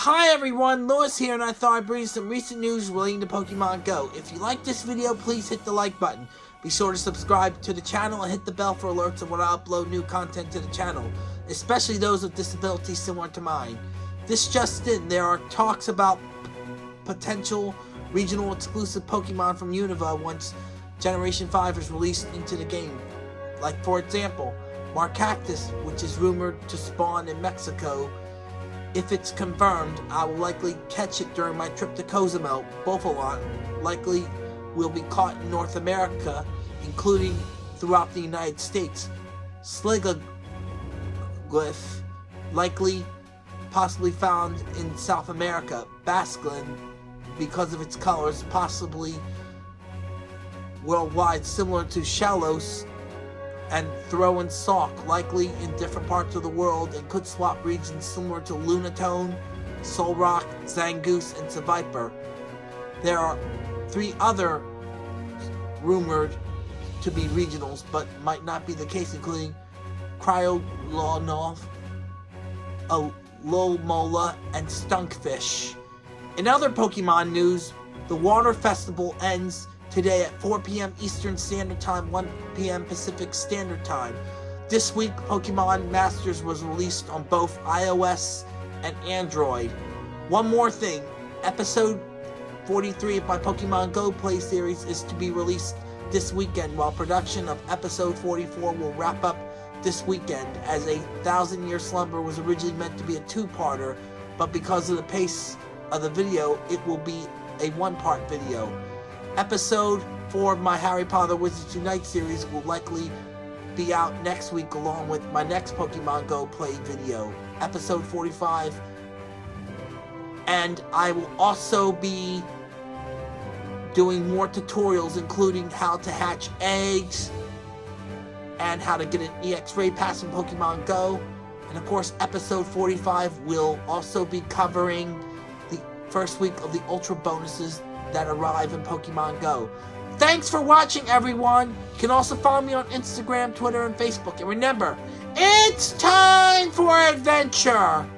Hi everyone, Lewis here and I thought I'd bring you some recent news relating to Pokemon Go. If you like this video, please hit the like button. Be sure to subscribe to the channel and hit the bell for alerts of when I upload new content to the channel, especially those with disabilities similar to mine. This just in, there are talks about potential regional exclusive Pokemon from Unova once Generation 5 is released into the game. Like for example, Maractus, which is rumored to spawn in Mexico. If it's confirmed, I will likely catch it during my trip to Cozumel. Bouffalant likely will be caught in North America, including throughout the United States. Sigilyph, likely possibly found in South America. Basculin, because of its colors, possibly worldwide, similar to Shellos and Throh and Sawk, likely in different parts of the world and could swap regions similar to Lunatone, Solrock, Zangoose, and Seviper. There are three other rumored to be regionals, but might not be the case, including Cryogonal, Alomomola, and Stunfisk. In other Pokemon news, the Water Festival ends today at 4 p.m. Eastern Standard Time, 1 p.m. Pacific Standard Time. This week, Pokemon Masters was released on both iOS and Android. One more thing, episode 43 of my Pokemon Go Play series is to be released this weekend, while production of episode 44 will wrap up this weekend, as a Thousand Year Slumber was originally meant to be a two-parter, but because of the pace of the video, it will be a one-part video. Episode 4 of my Harry Potter Wizards Unite series will likely be out next week along with my next Pokemon Go play video, episode 45. And I will also be doing more tutorials including how to hatch eggs and how to get an EX Raid Pass in Pokemon Go. And of course, episode 45 will also be covering the first week of the Ultra bonuses that arrive in Pokemon Go. Thanks for watching, everyone! You can also follow me on Instagram, Twitter, and Facebook. And remember, it's time for adventure!